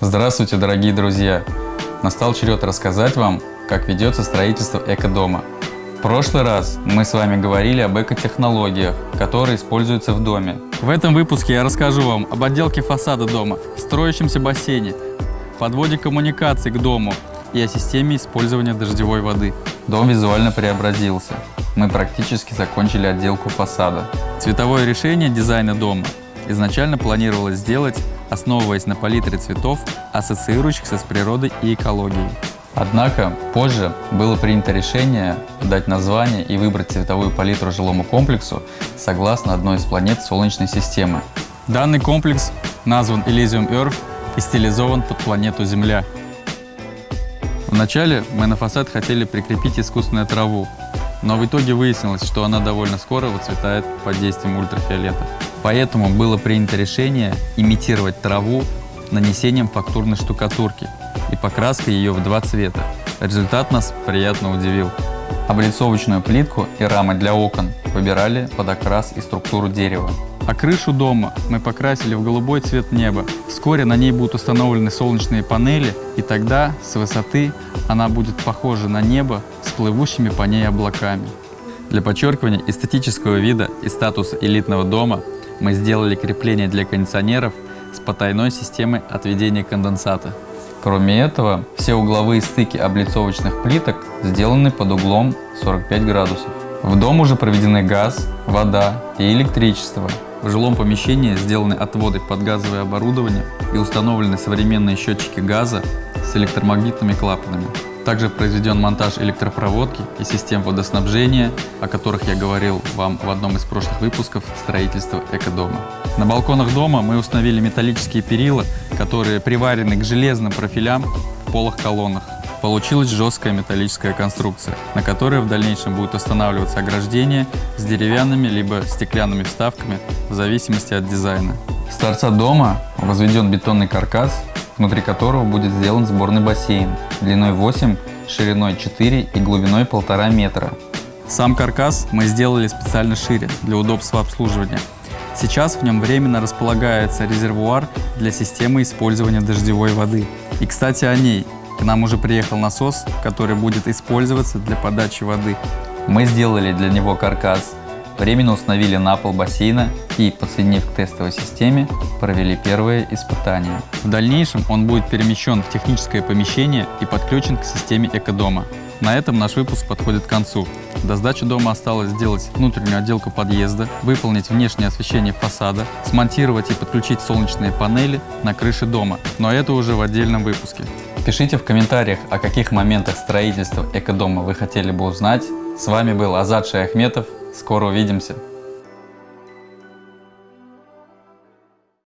Здравствуйте, дорогие друзья! Настал черед рассказать вам, как ведется строительство экодома. В прошлый раз мы с вами говорили об экотехнологиях, которые используются в доме. В этом выпуске я расскажу вам об отделке фасада дома, строящемся бассейне, подводе коммуникаций к дому и о системе использования дождевой воды. Дом визуально преобразился. Мы практически закончили отделку фасада. Цветовое решение дизайна дома изначально планировалось сделать, основываясь на палитре цветов, ассоциирующихся с природой и экологией. Однако позже было принято решение дать название и выбрать цветовую палитру жилому комплексу согласно одной из планет Солнечной системы. Данный комплекс назван Elysium Earth и стилизован под планету Земля. Вначале мы на фасад хотели прикрепить искусственную траву, но в итоге выяснилось, что она довольно скоро выцветает под действием ультрафиолета. Поэтому было принято решение имитировать траву нанесением фактурной штукатурки и покраской ее в два цвета. Результат нас приятно удивил. Облицовочную плитку и рамы для окон выбирали под окрас и структуру дерева. А крышу дома мы покрасили в голубой цвет неба. Вскоре на ней будут установлены солнечные панели, и тогда с высоты она будет похожа на небо плывущими по ней облаками. Для подчеркивания эстетического вида и статуса элитного дома мы сделали крепление для кондиционеров с потайной системой отведения конденсата. Кроме этого, все угловые стыки облицовочных плиток сделаны под углом 45 градусов. В дом уже проведены газ, вода и электричество. В жилом помещении сделаны отводы под газовое оборудование и установлены современные счетчики газа с электромагнитными клапанами. Также произведен монтаж электропроводки и систем водоснабжения, о которых я говорил вам в одном из прошлых выпусков строительства экодома. На балконах дома мы установили металлические перила, которые приварены к железным профилям в полых колоннах. Получилась жесткая металлическая конструкция, на которой в дальнейшем будет устанавливаться ограждение с деревянными либо стеклянными вставками в зависимости от дизайна. С торца дома возведен бетонный каркас внутри которого будет сделан сборный бассейн длиной 8, шириной 4 и глубиной 1,5 метра. Сам каркас мы сделали специально шире для удобства обслуживания. Сейчас в нем временно располагается резервуар для системы использования дождевой воды. И кстати о ней. К нам уже приехал насос, который будет использоваться для подачи воды. Мы сделали для него каркас Временно установили на пол бассейна и, подсоединив к тестовой системе, провели первые испытания. В дальнейшем он будет перемещен в техническое помещение и подключен к системе экодома. На этом наш выпуск подходит к концу. До сдачи дома осталось сделать внутреннюю отделку подъезда, выполнить внешнее освещение фасада, смонтировать и подключить солнечные панели на крыше дома, но это уже в отдельном выпуске. Пишите в комментариях, о каких моментах строительства экодома вы хотели бы узнать. С вами был Азат Шаяхметов. Скоро увидимся.